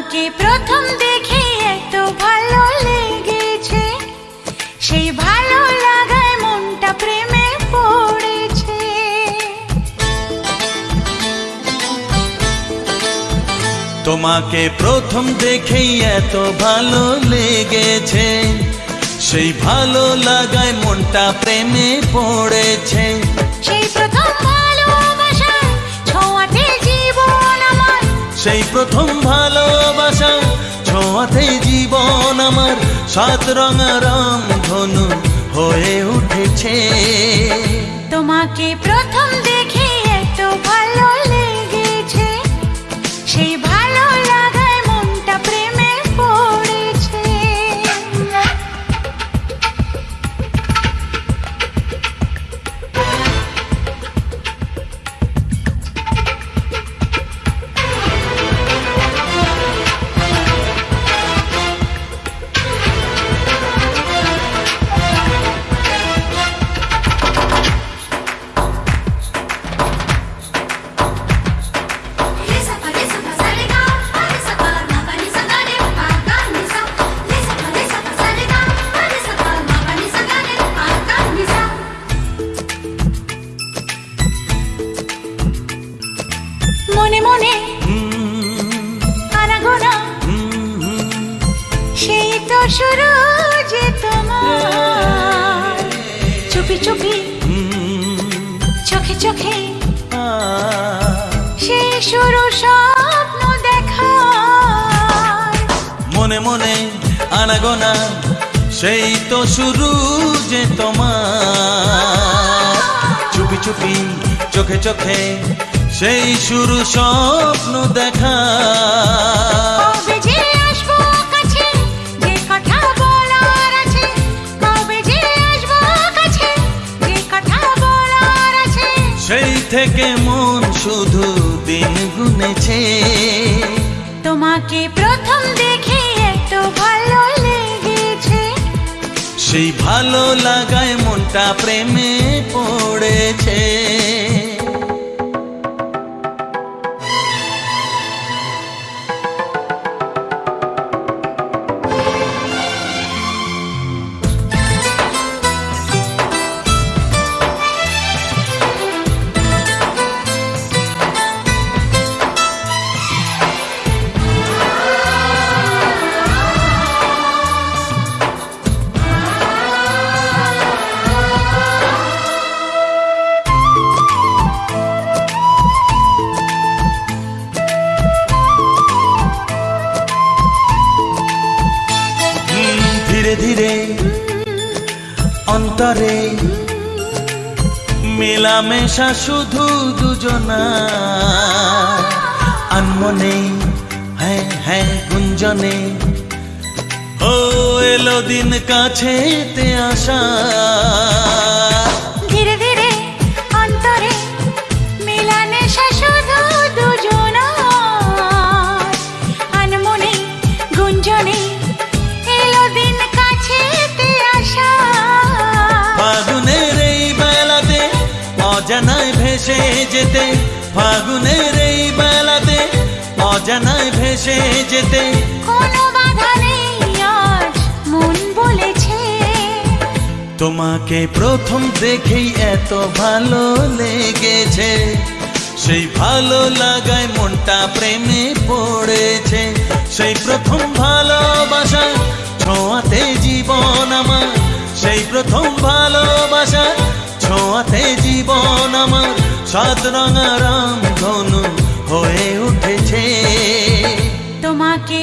তোমাকে প্রথম দেখে এত ভালো লেগেছে। সেই ভালো লাগায় মনটা প্রেমে পড়েছে। তোমাকে প্রথম দেখে এত ভালো লেগেছে। সেই ভালো লাগায় মনটা প্রেমে পড়েছে। সেই প্রথম ভালোবাসায় ছোঁয়াতে জীবন আমার। সেই প্রথম ভালো ছোঁয়াতে জীবন আমার সাত রঙা রং ধনু হয়ে উঠেছে। তোমাকে প্রথম মনে মনে। আনাগোনা। সেই তো শুরু যে তোমার। চুপি চুপি চোখে চোখে। সেই শুরু স্বপ্ন দেখা মনে মনে আনাগোনা, সেই তো শুরু যে তোমার। চুপি চুপি, চোখে চোখে সেই শুরু স্বপ্ন দেখা। সেই থেকে মন শুধু দিন গুনেছে। তোমাকে প্রথম দেখে এত ভালো লেগেছে। সেই ভালো লাগায় মনটা প্রেমে পড়েছে। অন্তরে। মেলামেশা শুধু দুজনা। আনমনে হ্যাঁ হ্যাঁ গুঞ্জনে। ও এলো দিন কাছেতে আসা। অজানায় ভেসে যেতে ফাগুনের এই বেলাতে অজানায় ভেসে যেতে। কোনো বাধা নেই আজ মন বলেছে। তোমাকে প্রথম দেখেই এত ভালো লেগেছে। সেই ভালো লাগায় মনটা প্রেমে পড়েছে। সেই প্রথম ভালোবাসা ছোঁয়াতে জীবন আমার। সেই প্রথম ভালোবাসা ছোঁয়াতে জীবন আমার সাত রঙা রাম ধনু হয়ে উঠেছে। তোমাকে